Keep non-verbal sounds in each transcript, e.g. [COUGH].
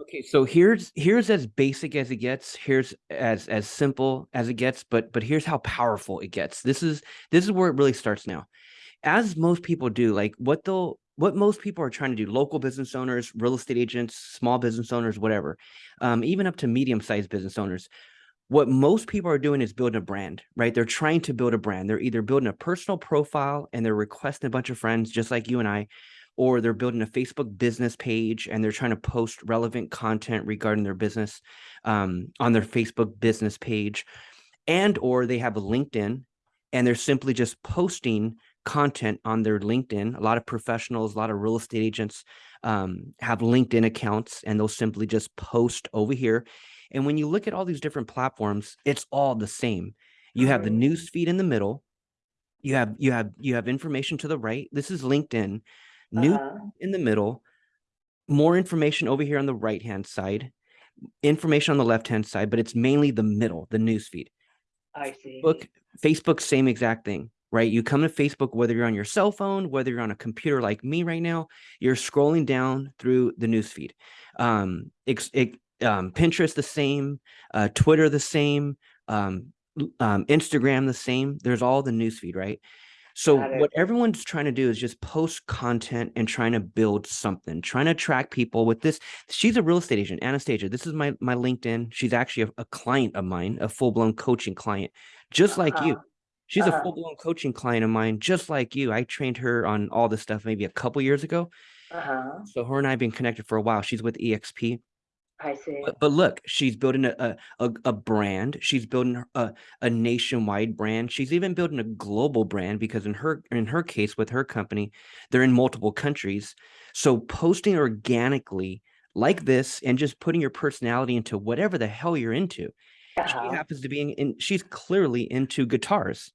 Okay, so here's here's as basic as it gets. Here's as as simple as it gets, but but here's how powerful it gets. This is this is where it really starts now. As most people do, like what they'll what most people are trying to do, local business owners, real estate agents, small business owners, whatever, um, even up to medium-sized business owners, what most people are doing is building a brand, right? They're trying to build a brand. They're either building a personal profile and they're requesting a bunch of friends, just like you and I, or they're building a Facebook business page and they're trying to post relevant content regarding their business um, on their Facebook business page, and or they have a LinkedIn and they're simply just posting content on their LinkedIn. A lot of professionals, a lot of real estate agents um, have LinkedIn accounts and they'll simply just post over here. And when you look at all these different platforms, it's all the same. You have the Mhm. news feed in the middle. You have you have you have information to the right. This is LinkedIn. News Uh-huh. in the middle, more information over here on the right hand side, information on the left hand side, but it's mainly the middle, the news feed. I see. Book Facebook, same exact thing, right? You come to Facebook, whether you're on your cell phone, whether you're on a computer like me right now, you're scrolling down through the news feed. Um, ex- it, um, Pinterest the same, uh, Twitter the same, um, um, Instagram the same. There's all the news feed, right? So what everyone's trying to do is just post content and trying to build something, trying to attract people with this. She's a real estate agent, Anastasia. This is my my LinkedIn. She's actually a, a client of mine, a full-blown coaching client, just like you. Uh-huh. She's a Uh-huh. full-blown coaching client of mine, just like you. I trained her on all this stuff maybe a couple years ago. Uh-huh. So her and I have been connected for a while. She's with EXP. I see. But, but look, she's building a, a a brand. She's building a a nationwide brand. She's even building a global brand because in her in her case with her company, they're in multiple countries. So posting organically like this and just putting your personality into whatever the hell you're into. Uh-huh. happens to be in, in she's clearly into guitars,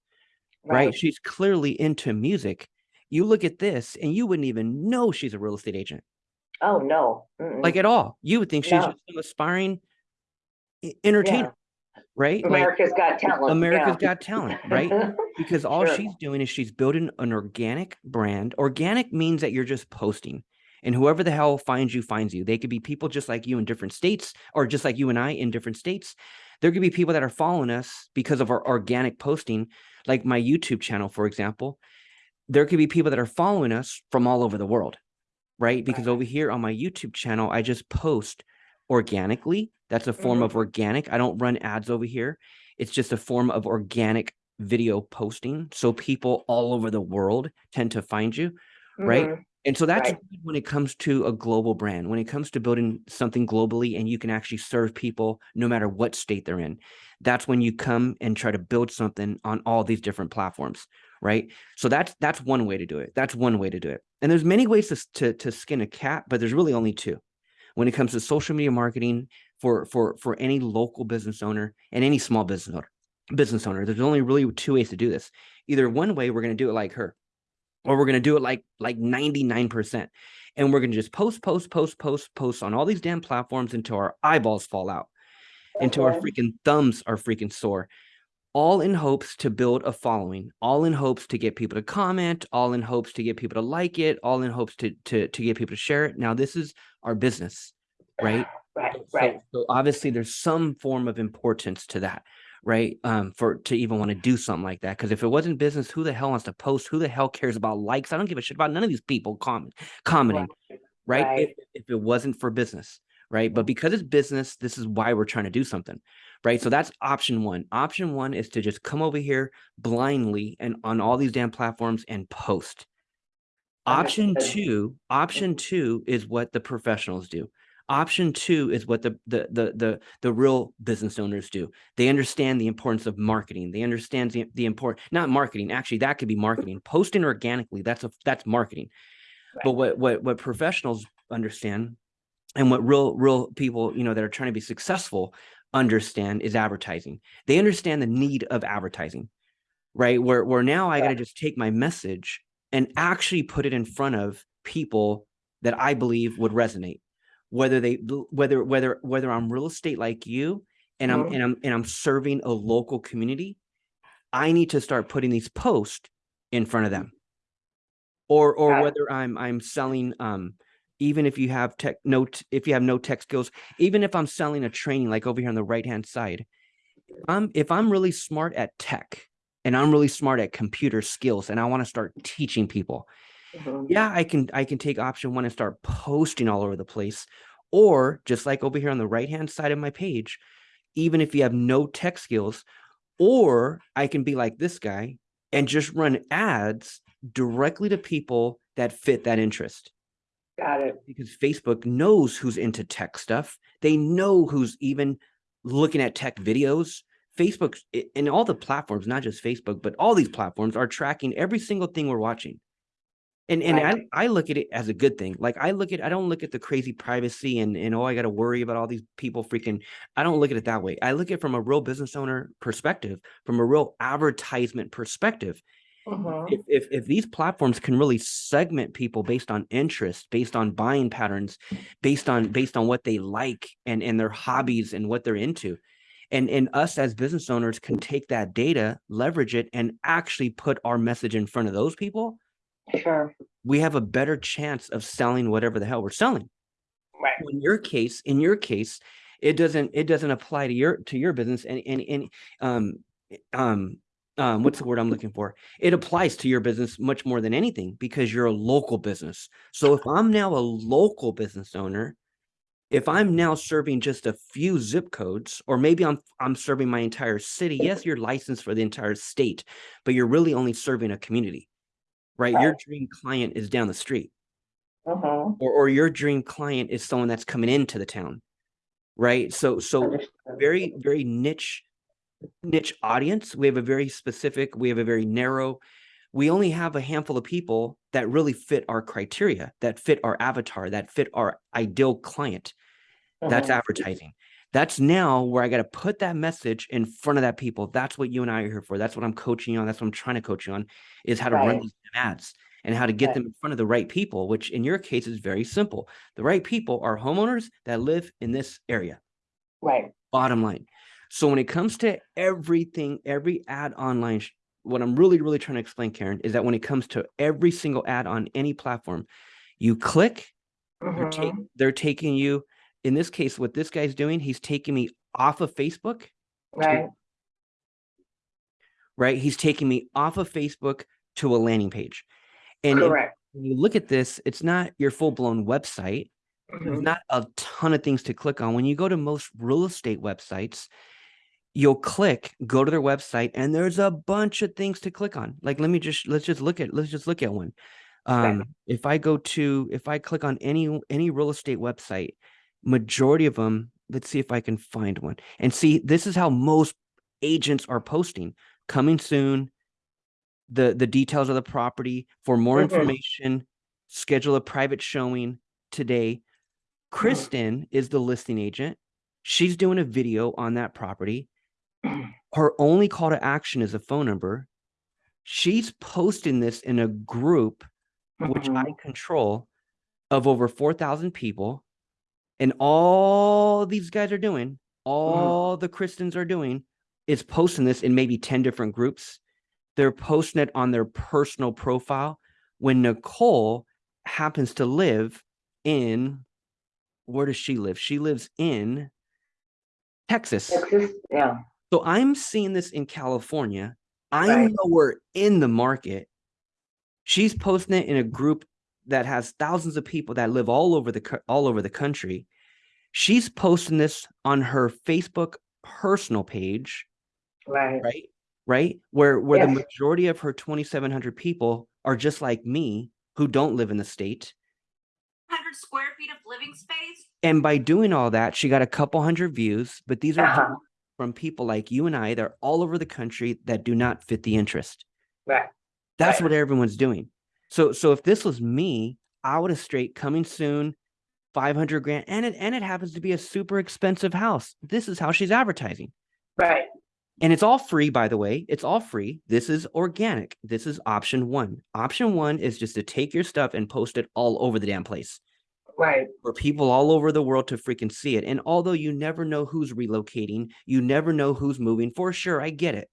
right? Right. She's clearly into music. You look at this and you wouldn't even know she's a real estate agent Oh, no. like Mm-mm. at all. You would think she's No. just some aspiring entertainer, right? Like America's Got Talent. America's yeah. Got Talent, right? [LAUGHS] Because all Sure. she's doing is she's building an organic brand. Organic means that you're just posting. And whoever the hell finds you finds you. They could be people just like you in different states or just like you and I in different states. There could be people that are following us because of our organic posting, like my YouTube channel, for example. There could be people that are following us from all over the world, right? Because over here on my YouTube channel, I just post organically. That's a form Mhm. of organic. I don't run ads over here. It's just a form of organic video posting. So people all over the world tend to find you, right? Mhm. And so that's Right. when it comes to a global brand, when it comes to building something globally and you can actually serve people no matter what state they're in. That's when you come and try to build something on all these different platforms, right? So that's that's one way to do it. That's one way to do it. And there's many ways to to, to skin a cat, but there's really only two. When it comes to social media marketing for for for any local business owner and any small business owner, business owner, there's only really two ways to do this. Either one way we're going to do it like her, or we're going to do it like like 99% and we're going to just post post post post post on all these damn platforms until our eyeballs fall out until our uh-huh. freaking thumbs are freaking sore all in hopes to build a following all in hopes to get people to comment all in hopes to get people to like it all in hopes to to to get people to share it now this is our business right Right. Right. so obviously there's some form of importance to that, right? Um, for to even want to do something like that. Because if it wasn't business, who the hell wants to post? Who the hell cares about likes? I don't give a shit about none of these people comment commenting, right? Right. If, if it wasn't for business, right? But because it's business, this is why we're trying to do something, right? So that's option one. Option one is to just come over here blindly and on all these damn platforms and post. Option two, option two is what the professionals do. Option two is what the the the the the real business owners do. They understand the importance of marketing. They understand the the import not marketing. Actually, that could be marketing. [LAUGHS] Posting organically, that's a that's marketing. But what what what professionals understand and what real real people, you know, that are trying to be successful understand is advertising. They understand the need of advertising right? Where where now I got to just take my message and actually put it in front of people that I believe would resonate. Whether they whether whether whether I'm real estate like you and I'm Mhm. and I'm and I'm serving a local community, I need to start putting these posts in front of them. Or or whether I'm I'm selling um even if you have tech no if you have no tech skills even if i'm selling a training like over here on the right hand side i'm if i'm really smart at tech and i'm really smart at computer skills and i want to start teaching people Mhm. yeah i can i can take option one and start posting all over the place or just like over here on the right hand side of my page even if you have no tech skills or i can be like this guy and just run ads directly to people that fit that interest Got it. because Facebook knows who's into tech stuff. They know who's even looking at tech videos. Facebook and all the platforms, not just Facebook, but all these platforms are tracking every single thing we're watching. And and Right. I, I look at it as a good thing. Like I look at I don't look at the crazy privacy and and oh I got to worry about all these people freaking I don't look at it that way. I look at it from a real business owner perspective, from a real advertisement perspective Mhm. if, if if these platforms can really segment people based on interest based on buying patterns based on based on what they like and and their hobbies and what they're into and and us as business owners can take that data leverage it and actually put our message in front of those people Sure. we have a better chance of selling whatever the hell we're selling Right. in your case in your case it doesn't it doesn't apply to your to your business and and, and um um um what's the word i'm looking for? It applies to your business much more than anything because you're a local business. So if i'm now a local business owner if i'm now serving just a few zip codes or maybe i'm i'm serving my entire city yes you're licensed for the entire state but you're really only serving a community right? Your dream client is down the street. Mhm. or or your dream client is someone that's coming into the town right? So so very very niche niche audience. We have a very specific we have a very narrow we only have a handful of people that really fit our criteria that fit our avatar that fit our ideal client. That's Mhm. advertising. That's now where i got to put that message in front of that people. That's what you and i are here for. That's what i'm coaching you on. That's what i'm trying to coach you on is how to run these ads and how to get Right. them in front of the right people which in your case is very simple. The right people are homeowners that live in this area. Right. bottom line so when it comes to everything every ad online what i'm really really trying to explain karen is that when it comes to every single ad on any platform you click they're, take, Mhm. they're taking you in this case what this guy's doing he's taking me off of facebook Right. right he's taking me off of facebook to a landing page and Correct. when you look at this it's not your full-blown website there's Mhm. not a ton of things to click on when you go to most real estate websites you'll click go to their website and there's a bunch of things to click on. Like let me just let's just look at let's just look at one. Um if i go to if i click on any any real estate website majority of them let's see if i can find one. And see this is how most agents are posting. Coming soon. The the details of the property. For more Mhm. information schedule a private showing today. Kristen is the listing agent. She's doing a video on that property [CLEARS THROAT] her only call to action is a phone number she's posting this in a group which I Mhm. control of over 4,000 people. And all these guys are doing, all the Christians are doing is posting this in maybe 10 different groups. They're posting it on their personal profile when Nicole happens to live in where does she live? She lives in Texas. Texas, yeah. So I'm seeing this in California. I'm Right. nowhere in the market. She's posting it in a group that has thousands of people that live all over the all over the country. She's posting this on her Facebook personal page, Right. right? Right? Where where the majority of her 2700 people are just like me who don't live in the state. 100 square feet of living space. And by doing all that, she got a couple hundred views, but these are Uh-huh. From people like you and I that are all over the country that do not fit the interest. Right. That's Right. what everyone's doing. So so if this was me, I would have straight coming soon, 500 grand and it and it happens to be a super expensive house. This is how she's advertising. Right. And it's all free by the way. It's all free. This is organic. This is option 1. Option 1 is just to take your stuff and post it all over the damn place Right. for people all over the world to freaking see it. And although you never know who's relocating, you never know who's moving. For sure, I get it.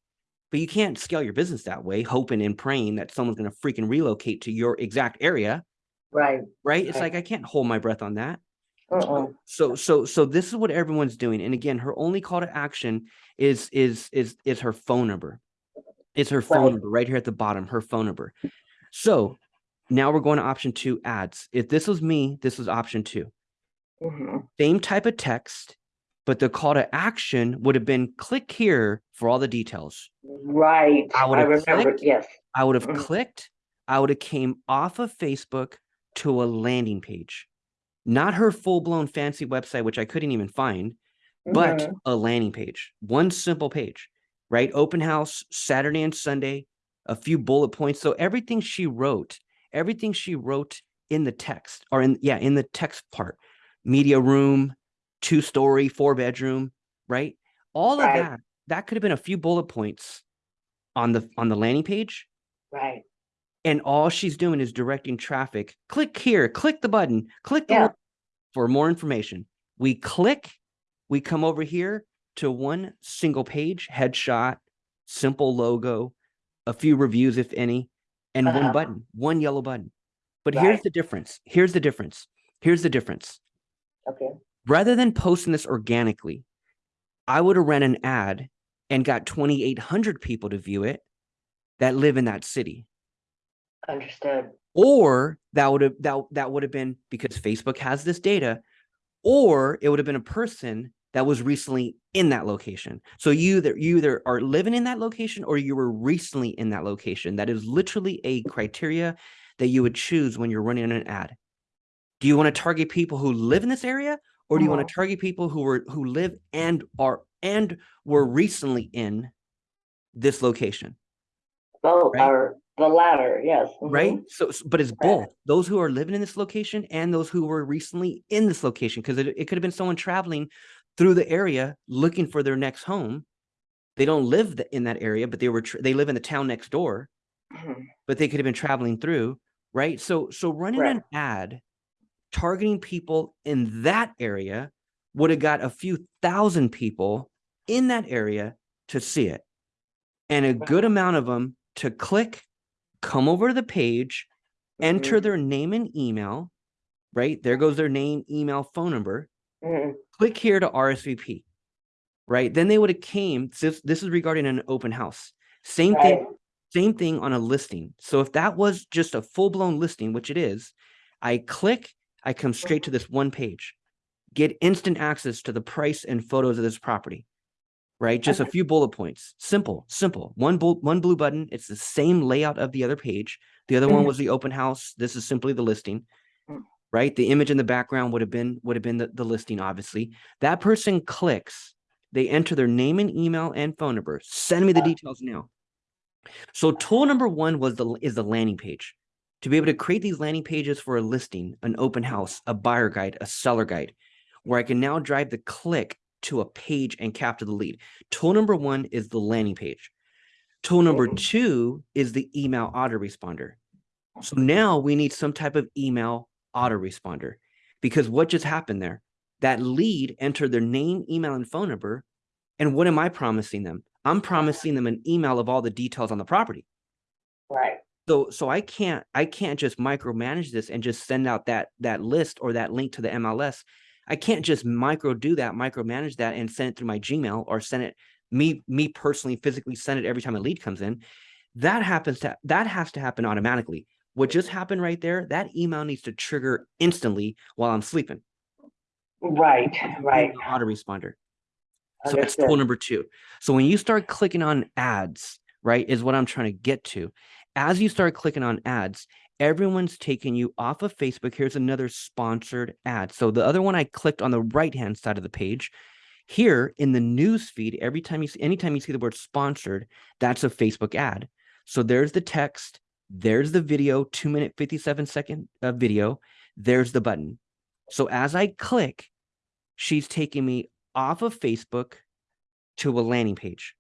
But you can't scale your business that way, hoping and praying that someone's going to freaking relocate to your exact area. Right. right? It's Right. like I can't hold my breath on that. Uh-uh. So so so this is what everyone's doing. And again, her only call to action is is is is her phone number. It's her phone Right. number right here at the bottom, her phone number. So now we're going to option two ads. If this was me, this was option two. Mhm. Same type of text, but the call to action would have been click here for all the details. Right. I I would've remember, clicked. yes. I would have Mhm. clicked, I would have came off of Facebook to a landing page. Not her full-blown fancy website, which I couldn't even find, but Mhm. a landing page, one simple page, right? Open house, Saturday and Sunday, a few bullet points. So everything she wrote, everything she wrote in the text or in, yeah, in the text part, media room, two story, four bedroom, right? All of that, that could have been a few bullet points on the, on the landing page. Right. And all she's doing is directing traffic. Click here, click the button, click the Yeah. for more information. We click, we come over here to one single page, headshot, simple logo, a few reviews, if any, and Uh-huh. one button, one yellow button. But here's the difference. Here's the difference. Here's the difference. Okay. Rather than posting this organically, I would have ran an ad and got 2,800 people to view it that live in that city Understood. or that would have that that would have been because Facebook has this data, or it would have been a person that was recently in that location. So you either you either are living in that location or you were recently in that location. That is literally a criteria that you would choose when you're running an ad. Do you want to target people who live in this area, or do you want Uh-huh. to target people who were who live and are and were recently in this location? Both Right. are the latter, yes. right? mhm. So, but it's both those who are living in this location and those who were recently in this location because it, it could have been someone traveling through the area looking for their next home. They don't live in that area, but they were they live in the town next door, Mhm. but they could have been traveling through, right? So, so running an ad targeting people in that area would have got a few thousand people in that area to see it, and a good amount of them to click, come over to the page, enter Mhm. their name and email, right? There goes their name, email, phone number. Mhm. Click here to RSVP, right? Then they would have came. This, this is regarding an open house. Same Right. thing, same thing on a listing. So if that was just a full blown listing, which it is, I click, I come straight to this one page, get instant access to the price and photos of this property, right? Just a few bullet points. Simple, simple. One blue, one blue button. It's the same layout of the other page. The other one Mhm. was the open house. This is simply the listing, Mm. Right? The image in the background would have been would have been the, the listing, obviously. That person clicks, they enter their name and email and phone number. Send me the details now. So tool number one was the is the landing page. To be able to create these landing pages for a listing, an open house, a buyer guide, a seller guide, where I can now drive the click to a page and capture the lead. Tool number one is the landing page. Tool number Mhm. two is the email autoresponder. So now we need some type of email autoresponder because what just happened there? That lead entered their name, email, and phone number. And what am I promising them? I'm promising them an email of all the details on the property. Right. So so I can't I can't just micromanage this and just send out that that list or that link to the MLS. I can't just micro do that, micromanage that and send it through my Gmail or send it me me personally physically send it every time a lead comes in. That happens to that has to happen automatically. What just happened right there, that email needs to trigger instantly while I'm sleeping. Right. Right. Autoresponder. So that's tool number two. So when you start clicking on ads, right, is what I'm trying to get to. As you start clicking on ads, everyone's taking you off of Facebook. Here's another sponsored ad. So the other one I clicked on the right hand side of the page. Here in the news feed, every time you see, anytime you see the word sponsored, that's a Facebook ad. So there's the text, there's the video, two minute, 57 second uh, video, there's the button. So as I click, she's taking me off of Facebook to a landing page.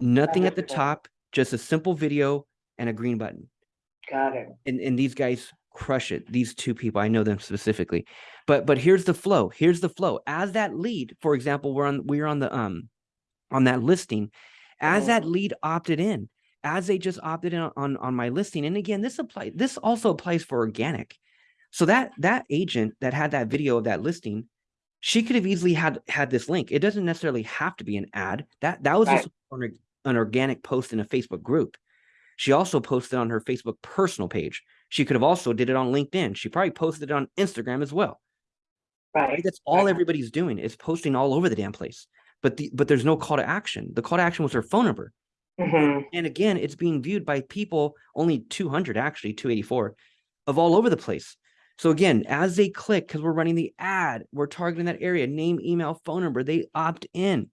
Nothing at the top, just a simple video and a green button. Got it. And and these guys crush it. These two people, I know them specifically. But but here's the flow. Here's the flow. As that lead, for example, we're on we're on the um on that listing. As Mhm. that lead opted in, as they just opted in on on my listing. And again, this apply this also applies for organic. So that that agent that had that video of that listing, she could have easily had had this link. It doesn't necessarily have to be an ad. That that was Right. just an, an organic post in a Facebook group. She also posted on her Facebook personal page. She could have also did it on LinkedIn. She probably posted it on Instagram as well. Right? Right. That's all right. everybody's doing is posting all over the damn place. But the but there's no call to action. The call to action was her phone number. Mhm. And again, it's being viewed by people, only 200 actually, 284 of all over the place. So again, as they click, because we're running the ad, we're targeting that area, name, email, phone number, they opt in.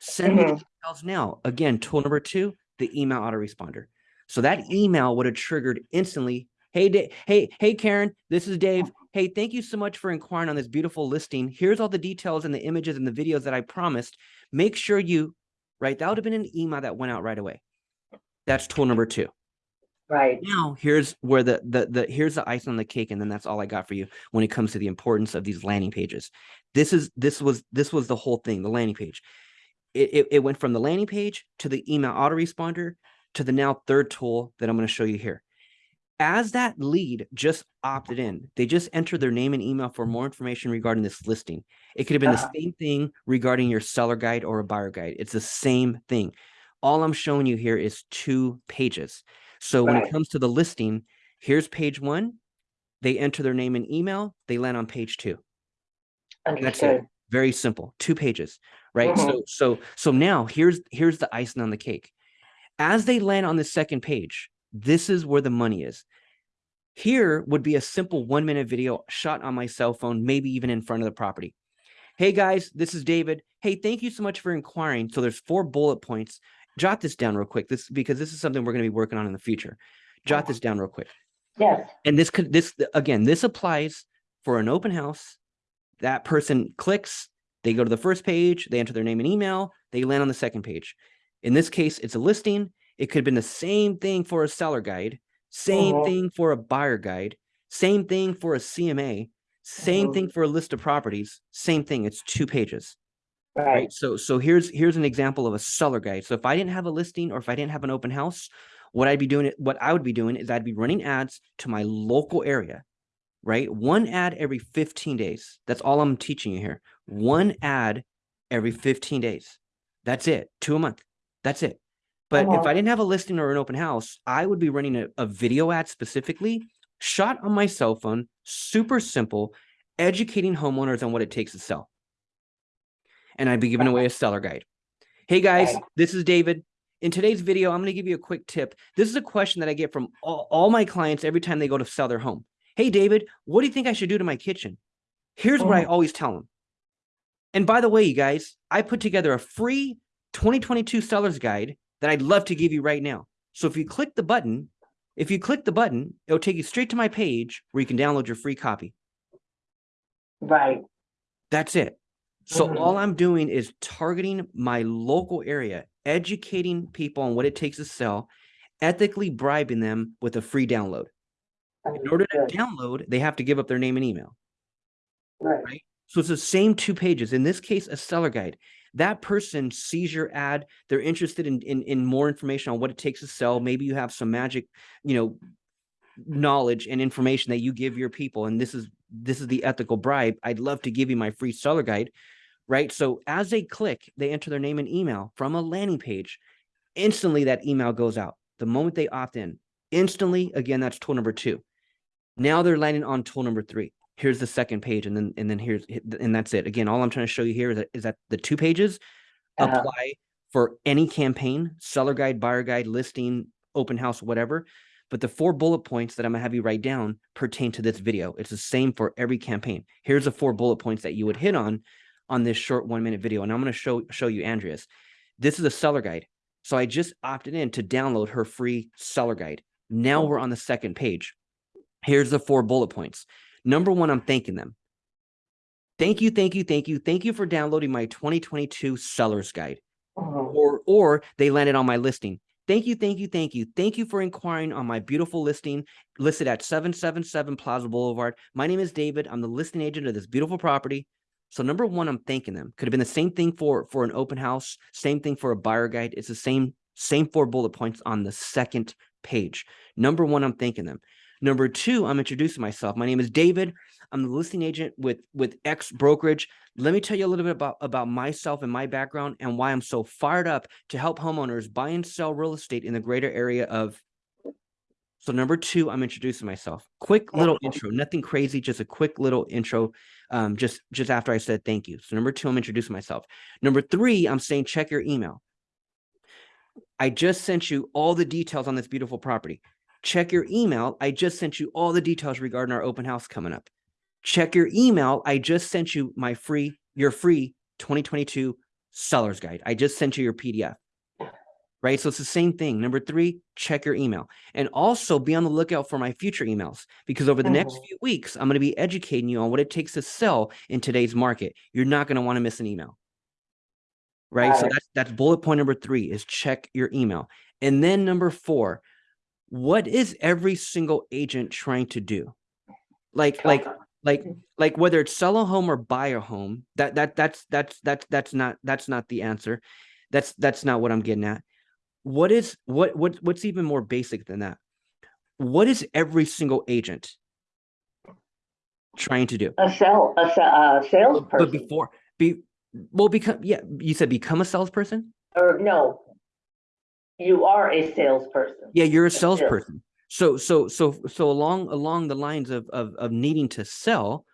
Send me the Mhm. details now. Again, tool number two, the email autoresponder. So that email would have triggered instantly. Hey, Da- hey, hey, Karen, this is Dave. Hey, thank you so much for inquiring on this beautiful listing. Here's all the details and the images and the videos that I promised. Make sure you, right? That would have been an email that went out right away. That's tool number two. Right. Now here's where the the the here's the ice on the cake, and then that's all I got for you when it comes to the importance of these landing pages. This is this was this was the whole thing, the landing page. It it, it went from the landing page to the email autoresponder to the now third tool that I'm going to show you here. As that lead just opted in, they just entered their name and email for more information regarding this listing. It could have been Uh-huh. the same thing regarding your seller guide or a buyer guide. It's the same thing. All I'm showing you here is two pages. So when it comes to the listing, here's page one. They enter their name and email. They land on page two. That's it. Understood. Very simple. Two pages, right? Mhm. So so so now here's here's the icing on the cake. As they land on the second page, this is where the money is. Here would be a simple one minute video shot on my cell phone, maybe even in front of the property. Hey guys, this is David. Hey, thank you so much for inquiring. So there's four bullet points. Jot this down real quick. This because this is something we're going to be working on in the future. Jot this down real quick. Yes. And this could this again, this applies for an open house. That person clicks, they go to the first page, they enter their name and email, they land on the second page. In this case, it's a listing. It could have been the same thing for a seller guide, same Mhm. thing for a buyer guide, same thing for a CMA, same Mhm. thing for a list of properties, same thing. It's two pages Right. right so so here's here's an example of a seller guide so if i didn't have a listing or if i didn't have an open house what i'd be doing it what i would be doing is i'd be running ads to my local area right one ad every 15 days that's all i'm teaching you here one ad every 15 days that's it two a month that's it but if Uh-huh. i didn't have a listing or an open house i would be running a, a video ad specifically shot on my cell phone super simple educating homeowners on what it takes to sell and I'd be giving away a seller guide. Hey guys, this is David. In today's video, I'm going to give you a quick tip. This is a question that I get from all, all my clients every time they go to sell their home. Hey David, what do you think I should do to my kitchen? Here's what I Mhm. always tell them. And by the way, you guys, I put together a free 2022 seller's guide that I'd love to give you right now. So if you click the button, if you click the button, it'll take you straight to my page where you can download your free copy. Right. That's it. So Mhm. all I'm doing is targeting my local area, educating people on what it takes to sell, ethically bribing them with a free download. In order to download, they have to give up their name and email. Right. right? So it's the same two pages. In this case, a seller guide. That person sees your ad. They're interested in, in in more information on what it takes to sell. Maybe you have some magic, you know, knowledge and information that you give your people. And this is this is the ethical bribe. I'd love to give you my free seller guide, right? So as they click, they enter their name and email from a landing page. Instantly, that email goes out. The moment they opt in, instantly, again, that's tool number two. Now they're landing on tool number three. Here's the second page, and then and then here's and that's it. Again, all I'm trying to show you here is that, is that the two pages Uh-huh. apply for any campaign, seller guide, buyer guide, listing, open house, whatever. But the four bullet points that I'm gonna have you write down pertain to this video. It's the same for every campaign. Here's the four bullet points that you would hit on on this short one minute video. And I'm gonna show show you Andrea's. This is a seller guide. So I just opted in to download her free seller guide. Now we're on the second page. Here's the four bullet points. Number one, I'm thanking them. Thank you, thank you, thank you, thank you for downloading my 2022 seller's guide Mhm. or or they landed on my listing. Thank you, thank you, thank you. Thank you for inquiring on my beautiful listing listed at 777 Plaza Boulevard. My name is David. I'm the listing agent of this beautiful property. So number one, I'm thanking them. Could have been the same thing for for an open house, same thing for a buyer guide. It's the same same four bullet points on the second page. Number one, I'm thanking them. Number two, I'm introducing myself. My name is David. I'm the listing agent with with X brokerage. Let me tell you a little bit about about myself and my background and why I'm so fired up to help homeowners buy and sell real estate in the greater area of. So number two, I'm introducing myself. Quick little intro, nothing crazy, just a quick little intro. Um, just just after I said thank you. So number two, I'm introducing myself. Number three, I'm saying check your email. I just sent you all the details on this beautiful property. Check your email. I just sent you all the details regarding our open house coming up. Check your email. I just sent you my free, your free 2022 seller's guide. I just sent you your PDF. Right. So it's the same thing. Number three, check your email and also be on the lookout for my future emails because over the next Mhm. few weeks, I'm going to be educating you on what it takes to sell in today's market. You're not going to want to miss an email. Right. Got So that's that's bullet point number three is check your email. And then number four, what is every single agent trying to do? Like, like, like, Mhm. like whether it's sell a home or buy a home, that that that's that's that's that's not that's not the answer. That's that's not what I'm getting at. What is what what what's even more basic than that? What is every single agent trying to do? A sell, a, a But before be well become yeah, you said become a salesperson? or no. You are a salesperson. Yeah, you're a salesperson. So so so so along along the lines of of of needing to sell,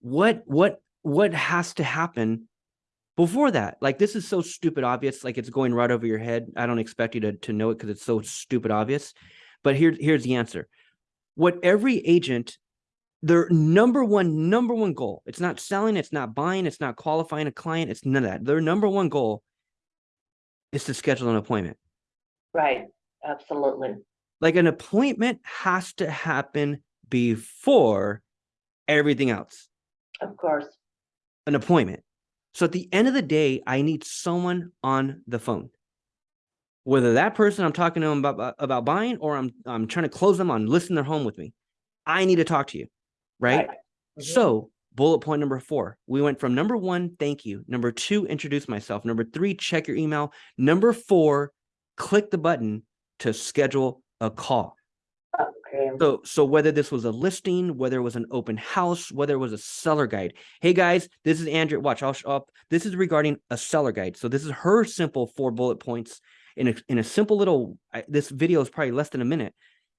what what what has to happen before that? Like this is so stupid obvious, like it's going right over your head. I don't expect you to to know it because it's so stupid obvious. But here here's the answer. What every agent their number one number one goal, it's not selling, it's not buying, it's not qualifying a client, it's none of that. Their number one goal is to schedule an appointment. Right, absolutely. like an appointment has to happen before everything else. Of course. an appointment. So at the end of the day i need someone on the phone. Whether that person i'm talking to them about about buying or i'm i'm trying to close them on listing their home with me i need to talk to you right, Mhm. so bullet point number four. We went from number one thank you number two introduce myself number three check your email number four click the button to schedule a call Okay, So, so whether this was a listing, whether it was an open house, whether it was a seller guide. Hey guys, this is Andrea. Watch, I'll show up. This is regarding a seller guide. So this is her simple four bullet points in a in a simple little. I, this video is probably less than a minute,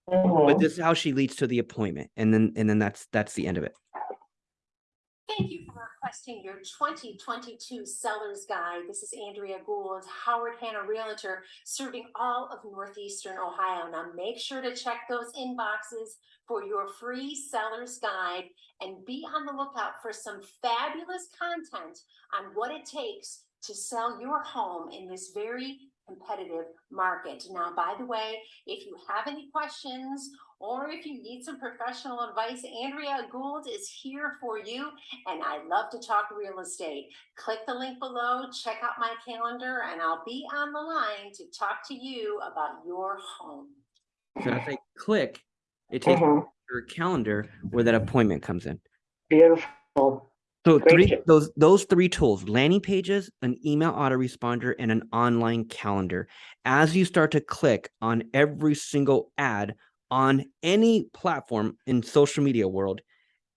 but Mhm. this is how she leads to the appointment, and then and then that's that's the end of it. Thank you for requesting your twenty twenty-two Seller's Guide. This is Andrea Gould, Howard Hanna Realtor, serving all of Northeastern Ohio. Now, make sure to check those inboxes for your free Seller's Guide and be on the lookout for some fabulous content on what it takes to sell your home in this very competitive market. Now, by the way, if you have any questions or if you need some professional advice, Andrea Gould is here for you and I love to talk real estate. Click the link below, check out my calendar, and I'll be on the line to talk to you about your home. So if I click, it takes me Mhm. to her calendar where that appointment comes in. Beautiful. So Great three those those three tools, landing pages, an email autoresponder, and an online calendar. As you start to click on every single ad on any platform in social media world,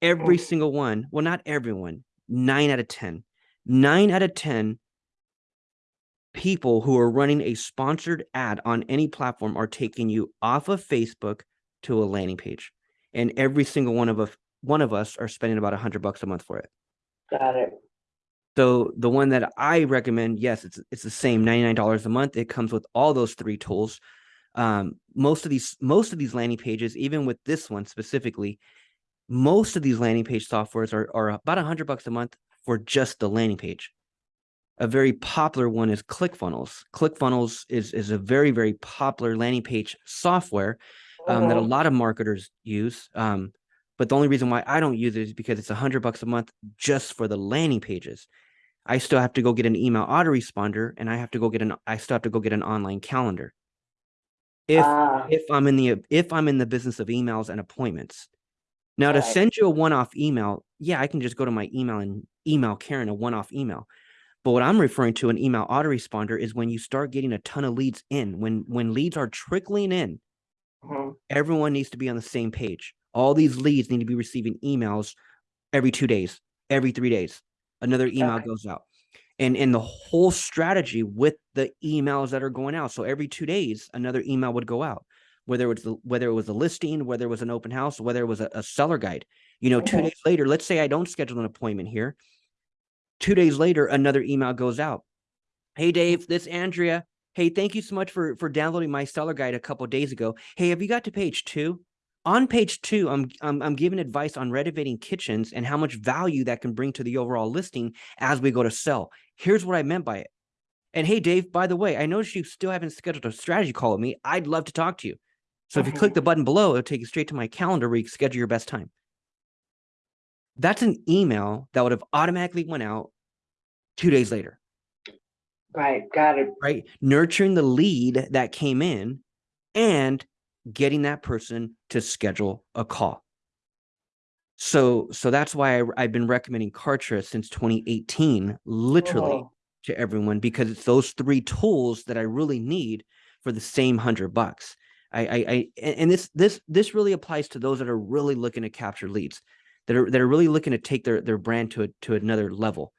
every Mm. single one, well, not everyone, nine out of 10, nine out of 10 people who are running a sponsored ad on any platform are taking you off of Facebook to a landing page. And every single one of us, one of us are spending about a hundred bucks a month for it. Got it. So the one that I recommend, yes, it's it's the same $99 a month. It comes with all those three tools. Um, most of these most of these landing pages, even with this one specifically, most of these landing page softwares are, are about a hundred bucks a month for just the landing page. A very popular one is ClickFunnels. ClickFunnels is is a very very popular landing page software um, that a Mhm. lot of marketers use. Um, but the only reason why I don't use it is because it's a hundred bucks a month just for the landing pages. I still have to go get an email autoresponder, and I have to go get an I still have to go get an online calendar. If Ah, if I'm in the if I'm in the business of emails and appointments. Now to send you a one-off email, yeah, I can just go to my email and email Karen a one-off email. But what I'm referring to an email autoresponder is when you start getting a ton of leads in, when when leads are trickling in Mhm. everyone needs to be on the same page. All these leads need to be receiving emails every two days, every three days. Another email Okay. goes out. And and the whole strategy with the emails that are going out. So every two days, another email would go out, whether it was the, whether it was a listing, whether it was an open house, whether it was a, a seller guide. You know, two Mhm. days later, let's say I don't schedule an appointment here. Two days later, another email goes out. Hey Dave, this Andrea. Hey, thank you so much for for downloading my seller guide a couple days ago. Hey, have you got to page two? On page two, I'm I'm I'm giving advice on renovating kitchens and how much value that can bring to the overall listing as we go to sell. Here's what I meant by it. And hey, Dave, by the way, I noticed you still haven't scheduled a strategy call with me. I'd love to talk to you. So if you click the mm-hmm. button below, it'll take you straight to my calendar where you can schedule your best time. That's an email that would have automatically went out two days later Right, got it. right? Nurturing the lead that came in and getting that person to schedule a call. So, so that's why I, I've been recommending Kartra since 2018, literally Mhm. to everyone, because it's those three tools that I really need for the same hundred bucks. I, I, I, and and this, this, this really applies to those that are really looking to capture leads, that are, that are really looking to take their, their brand to a, to another level.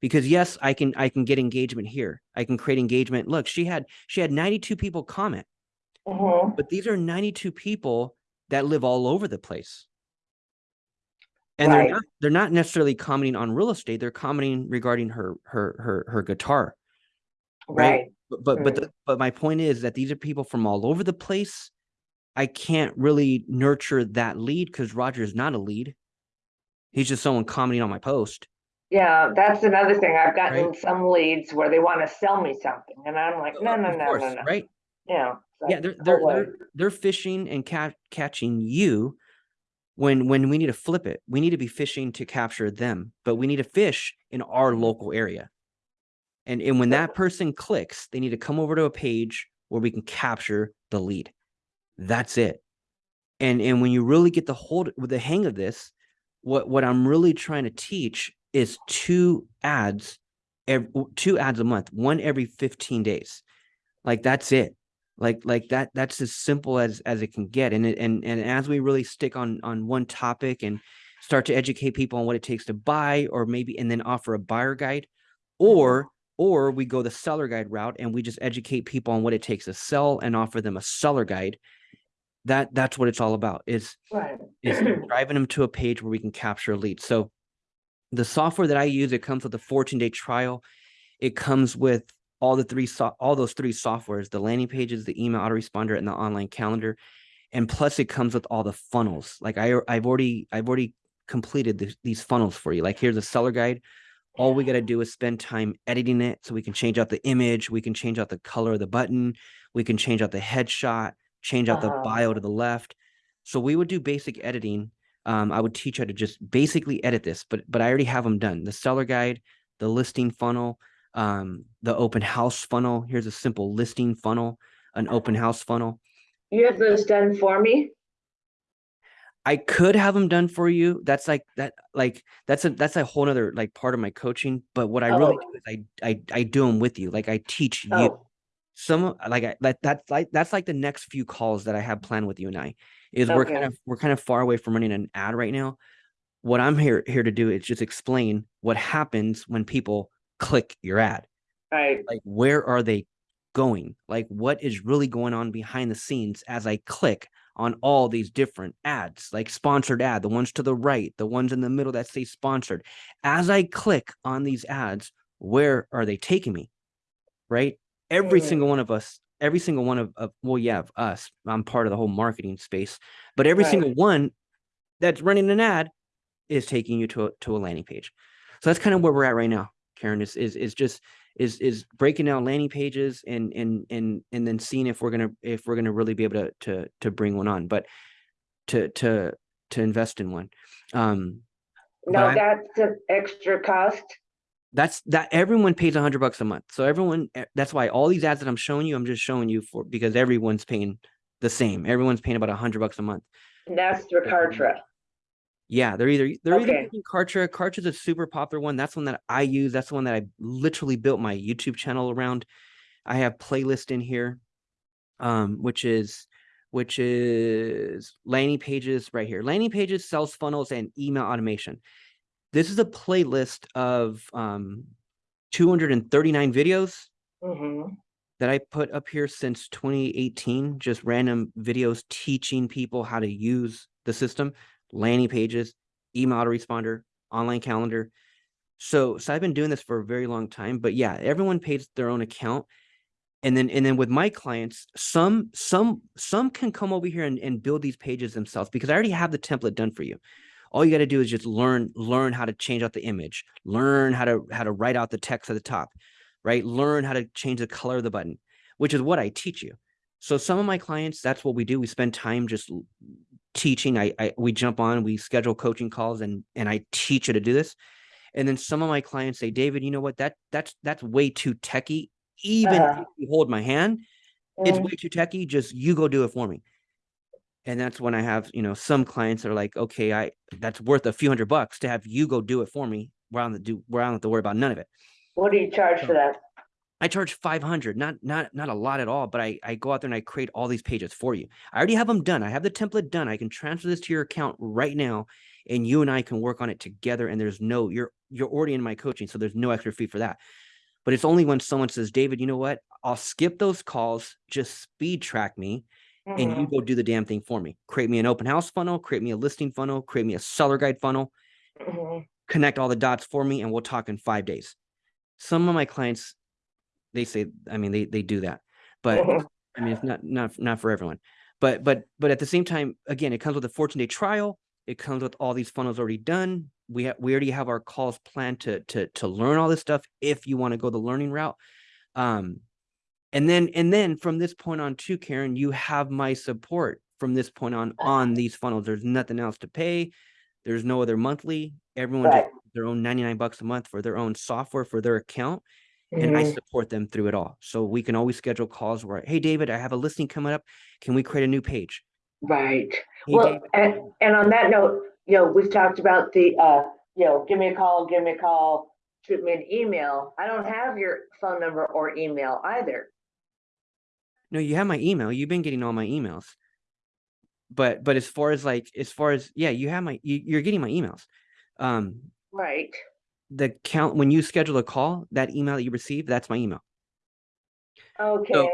Because yes, I can, I can get engagement here. I can create engagement. Look, she had, she had 92 people comment, Mhm. but these are 92 people that live all over the place. And they're not, they're not necessarily commenting on real estate. They're commenting regarding her, her, her, her guitar. Right. Right, But but but, Mm. the, but my point is that these are people from all over the place. I can't really nurture that lead because Roger is not a lead. He's just someone commenting on my post. yeah, that's another thing. I've gotten Right. some leads where they wanna sell me something, and I'm like, no, Uh, no, no, course, no, no. right? Yeah. Yeah, they're they're they're they're fishing and ca- catching you when when we need to flip it. We need to be fishing to capture them, but we need to fish in our local area. And and when that person clicks, they need to come over to a page where we can capture the lead. That's it. And and when you really get the hold with the hang of this, what what I'm really trying to teach is two ads, ev- two ads a month, one every 15 days. Like that's it. Like like that that's as simple as as it can get. And it, and and as we really stick on on one topic and start to educate people on what it takes to buy or maybe and then offer a buyer guide mm-hmm. or or we go the seller guide route and we just educate people on what it takes to sell and offer them a seller guide that that's what it's all about is Right. is [CLEARS THROAT] driving them to a page where we can capture leads so the software that i use it comes with a 14 day trial it comes with all the three so- all those three softwares the landing pages the email autoresponder and the online calendar and plus it comes with all the funnels. Like i i've already i've already completed this, these funnels for you. Like here's a seller guide. All we got to do is spend time editing it so we can change out the image we can change out the color of the button we can change out the headshot change out the Uh-huh. bio to the left. So we would do basic editing. Um, i would teach how to just basically edit this but but i already have them done. The seller guide the listing funnel um, the open house funnel here's a simple listing funnel an open house funnel You have those done for me? I could have them done for you. That's like that, like that's a that's a whole other like part of my coaching. But what I really Oh. do is I I I do them with you. Like I teach you Oh, some like I, like that's like that's like the next few calls that I have planned with you and I is we're kind of we're kind of far away from running an ad right now. What I'm here here to do is just explain what happens when people click your ad. Right, like where are they going? Like what is really going on behind the scenes as i click on all these different ads like sponsored ad the ones to the right the ones in the middle that say sponsored. As i click on these ads where are they taking me? Right? Every Mm. single one of us every single one of, of well yeah of us. I'm part of the whole marketing space but every Right. single one that's running an ad is taking you to a, to a landing page. So that's kind of where we're at right now karen is is, is just is is breaking down landing pages and and and and then seeing if we're gonna if we're gonna really be able to to to bring one on but to to to invest in one. Um no, that's an extra cost, that's that everyone pays a hundred bucks a month. So everyone eh, that's why all these ads that i'm showing you i'm just showing you for because everyone's paying the same. Everyone's paying about a hundred bucks a month. And that's for Yeah. They're either they're either Okay. using Kartra. Kartra's a super popular one. That's one that I use. That's the one that I literally built my YouTube channel around. I have playlist in here, um, which is which is landing pages right here. Landing pages, sales funnels, and email automation. This is a playlist of um, 239 videos hmm that I put up here since 2018, just random videos teaching people how to use the system, landing pages, email autoresponder, online calendar. So, so I've been doing this for a very long time, but yeah, everyone pays their own account. And then, and then with my clients, some, some, some can come over here and, and build these pages themselves because I already have the template done for you. All you got to do is just learn, learn how to change out the image, learn how to, how to write out the text at the top right? Learn how to change the color of the button, which is what I teach you. So some of my clients, that's what we do. We spend time just teaching. I, I we jump on, we schedule coaching calls, and and I teach you to do this. And then some of my clients say, David, you know what? That that's that's way too techy. Even Uh-huh. if you hold my hand, it's Mm, way too techy. Just you go do it for me. And that's when I have, you know, some clients are like, okay, I that's worth a few hundred bucks to have you go do it for me. Where I don't do where I don't have to worry about none of it. What do you charge for that? I charge 500, not not not a lot at all, but I I go out there and I create all these pages for you. I already have them done. I have the template done. I can transfer this to your account right now and you and I can work on it together and there's no you're you're already in my coaching, so there's no extra fee for that. But it's only when someone says, "David, you know what? I'll skip those calls, just speed track me and you Mhm, go do the damn thing for me. Create me an open house funnel, create me a listing funnel, create me a seller guide funnel, mhm. connect all the dots for me and we'll talk in 5 days." Some of my clients they say I mean they they do that. But Mhm. I mean, it's not not not for everyone. But but but at the same time, again, it comes with a 14 day trial. It comes with all these funnels already done. We have we already have our calls planned to to to learn all this stuff if you want to go the learning route. Um, and then and then from this point on too, Karen, you have my support from this point on on these funnels. There's nothing else to pay. There's no other monthly. Everyone Right. just their own 99 bucks a month for their own software for their account and I Mhm. support them through it all. So we can always schedule calls where, hey, David, I have a listing coming up. Can we create a new page? Right. Hey, Well, and, and on that note, you know, we've talked about the, uh, you know, give me a call, give me a call, shoot me an email. I don't have your phone number or email either. no, you have my email. You've been getting all my emails. But but as far as like as far as yeah, you have my you, you're getting my emails. Um, Right. The count when you schedule a call, that email that you receive, that's my email. Okay.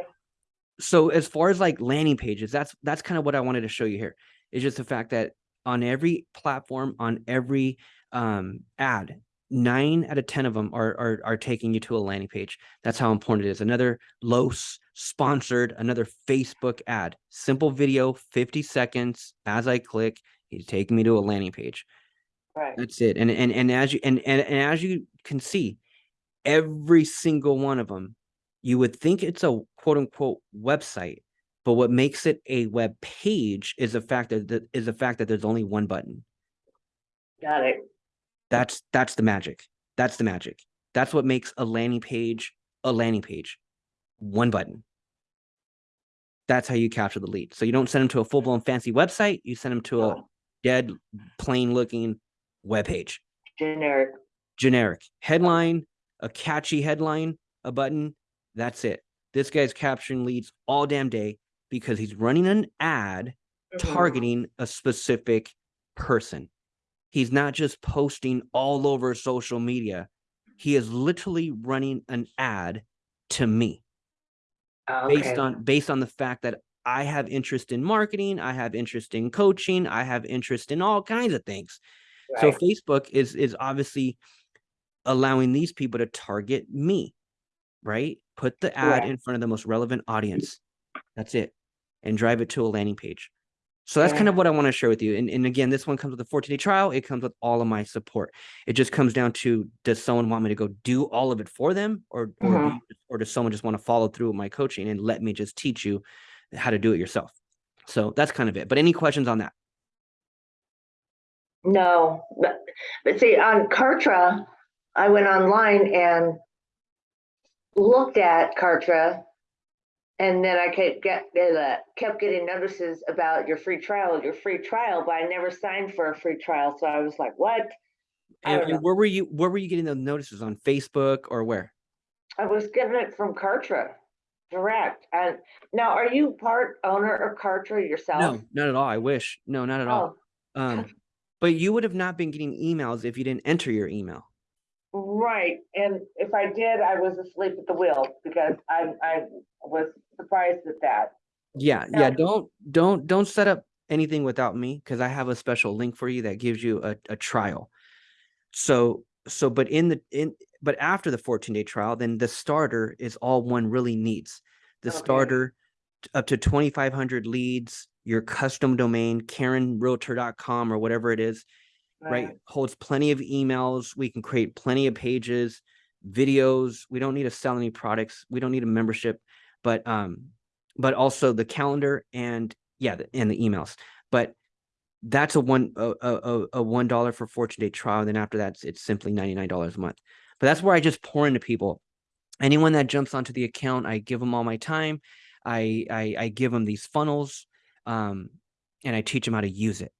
so as far as like landing pages that's that's kind of what i wanted to show you here it's just the fact that on every platform on every um ad nine out of ten of them are, are are taking you to a landing page that's how important it is another los sponsored another facebook ad simple video 50 seconds as i click he's taking me to a landing page Right. that's it and and and as you and and, and as you can see every single one of them you would think it's a quote unquote website but what makes it a web page is the fact that that- is the fact that there's only one button. Got it. that's that's the magic. That's the magic. That's what makes a landing page a landing page. One button. That's how you capture the lead. So you don't send them to a full-blown fancy website you send them to a dead plain looking web page Generic. generic headline, a catchy headline, a button. That's it. This guy's capturing leads all damn day because he's running an ad Mhm. targeting a specific person. He's not just posting all over social media. He is literally running an ad to me based on based on the fact that I have interest in marketing, I have interest in coaching, I have interest in all kinds of things. So Facebook is is obviously allowing these people to target me, right? Put the ad in front of the most relevant audience. That's it. And drive it to a landing page. So that's kind of what I want to share with you. And, and again, this one comes with a 14 day trial. It comes with all of my support. It just comes down to does someone want me to go do all of it for them or or, do Mhm. you- or does someone just want to follow through with my coaching and let me just teach you how to do it yourself? So that's kind of it. But any questions on that? No, but, but see, on Kartra, I went online and looked at Kartra. And then I kept get, uh, kept getting notices about your free trial, your free trial, but I never signed for a free trial. So I was like, what? And, and where were you where were you getting the notices on Facebook or where? I was getting it from Kartra. direct. And now, are you part owner of Kartra yourself? No, not at all. I wish. No, not at all. Oh, Um, but you would have not been getting emails if you didn't enter your email. right. And if I did, I was asleep at the wheel because I, I was surprised at that. Yeah, Yeah. yeah. Don't don't don't set up anything without me because I have a special link for you that gives you a, a trial. So so but in the in but after the 14 day trial, then the starter is all one really needs. The Okay. starter up to 2500 leads, your custom domain, KarenRealtor.com or whatever it is, right? Holds plenty of emails. We can create plenty of pages, videos. We don't need to sell any products. We don't need a membership, but um, but also the calendar and yeah, the- and the emails. But that's a one a a, a- one dollar for fourteen day trial. And Then after that, it's, it's simply ninety nine dollars a month. But that's where I just pour into people. Anyone that jumps onto the account, I give them all my time. I I, I give them these funnels, um, and I teach them how to use it.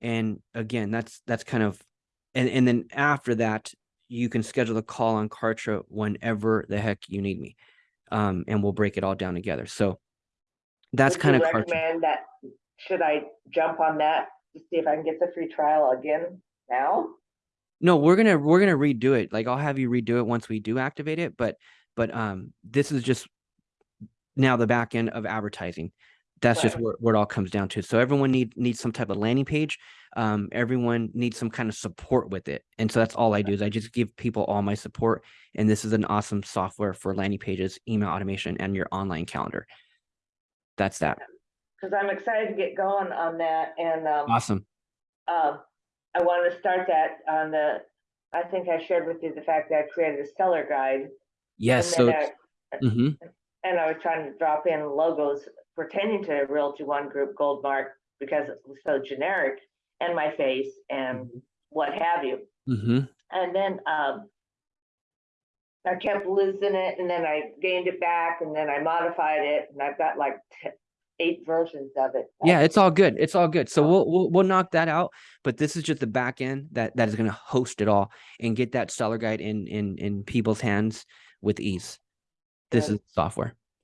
And again, that's that's kind of, and and then after that, you can schedule a call on Kartra whenever the heck you need me, um, and we'll break it all down together. So that's Would kind of Kartra. recommend that, should I jump on that to see if I can get the free trial again now? No, we're gonna we're gonna redo it. Like I'll have you redo it once we do activate it, but but um this is just now the back end of advertising. That's just Right. where, where it all comes down to. So everyone need needs some type of landing page. Um, everyone needs some kind of support with it. And so that's all I do is I just give people all my support. And this is an awesome software for landing pages, email automation, and your online calendar. That's that. Cause I'm excited to get going on that and, um, Awesome. um, I want to start that on the, I think I shared with you the fact that I created a seller guide. Yes. So I- mhm. And I was trying to drop in logos pertaining to Realty One Group Goldmark because it was so generic and my face and what have you. Mhm. And then, um, I kept losing it and then I gained it back and then I modified it and I've got like eight versions of it. Yeah, it's all good. It's all good. So Oh. we'll we'll we'll knock that out. But this is just the back end that that is going to host it all and get that seller guide in in in people's hands with ease. This is software.